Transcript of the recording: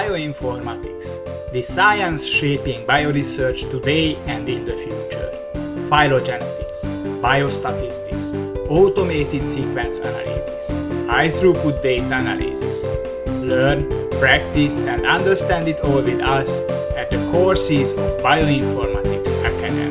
Bioinformatics, the science shaping bioresearch today and in the future. Phylogenetics, biostatistics, automated sequence analysis, high-throughput data analysis. Learn, practice and understand it all with us at the courses of Bioinformatics Academy.